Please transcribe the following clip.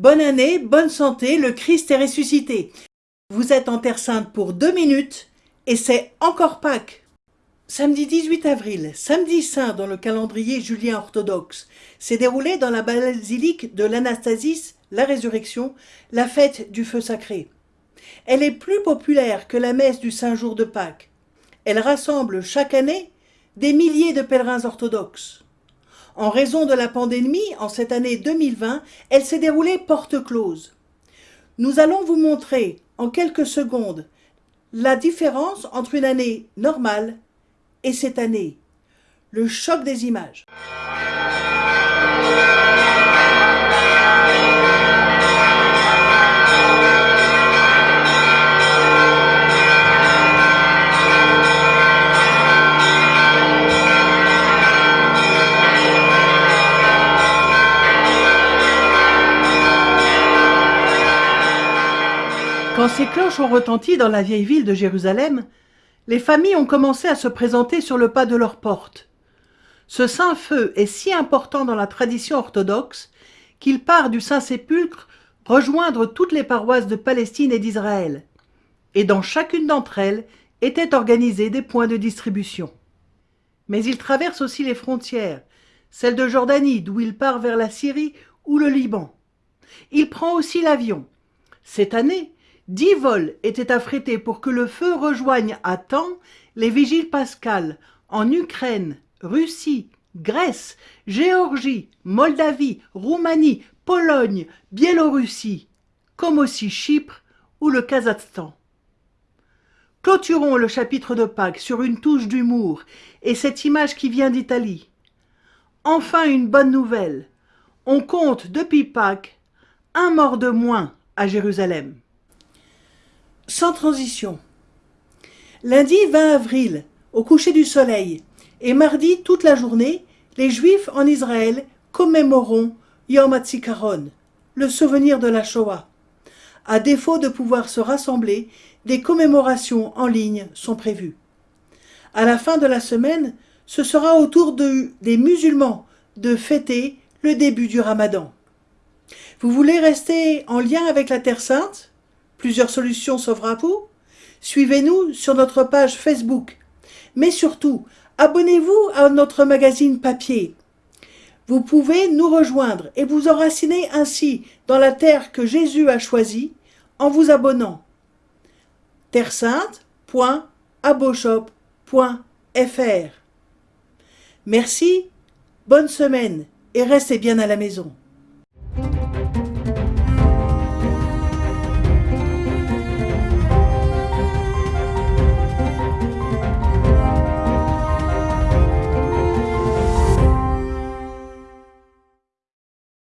bonne année, bonne santé, le Christ est ressuscité. Vous êtes en Terre Sainte pour deux minutes et c'est encore Pâques. Samedi 18 avril, samedi saint dans le calendrier julien orthodoxe, s'est déroulé dans la basilique de l'Anastasis, la résurrection, la fête du feu sacré. Elle est plus populaire que la messe du Saint-Jour de Pâques. Elle rassemble chaque année des milliers de pèlerins orthodoxes. En raison de la pandémie, en cette année 2020, elle s'est déroulée porte close. Nous allons vous montrer en quelques secondes la différence entre une année normale et cette année. Le choc des images. Quand ces cloches ont retenti dans la vieille ville de Jérusalem, les familles ont commencé à se présenter sur le pas de leur porte. Ce saint feu est si important dans la tradition orthodoxe qu'il part du Saint-Sépulcre rejoindre toutes les paroisses de Palestine et d'Israël, et dans chacune d'entre elles étaient organisés des points de distribution. Mais il traverse aussi les frontières, celle de Jordanie d'où il part vers la Syrie ou le Liban. Il prend aussi l'avion. Cette année, Dix vols étaient affrétés pour que le feu rejoigne à temps les vigiles pascales en Ukraine, Russie, Grèce, Géorgie, Moldavie, Roumanie, Pologne, Biélorussie, comme aussi Chypre ou le Kazakhstan. Clôturons le chapitre de Pâques sur une touche d'humour et cette image qui vient d'Italie. Enfin une bonne nouvelle. On compte depuis Pâques un mort de moins à Jérusalem sans transition. Lundi 20 avril, au coucher du soleil, et mardi toute la journée, les Juifs en Israël commémoreront Yom HaZikaron, le souvenir de la Shoah. À défaut de pouvoir se rassembler, des commémorations en ligne sont prévues. À la fin de la semaine, ce sera au tour de, des musulmans de fêter le début du ramadan. Vous voulez rester en lien avec la Terre Sainte? Plusieurs solutions s'offrent à vous Suivez-nous sur notre page Facebook. Mais surtout, abonnez-vous à notre magazine papier. Vous pouvez nous rejoindre et vous enraciner ainsi dans la terre que Jésus a choisie en vous abonnant. terresainte.aboshop.fr Merci, bonne semaine et restez bien à la maison.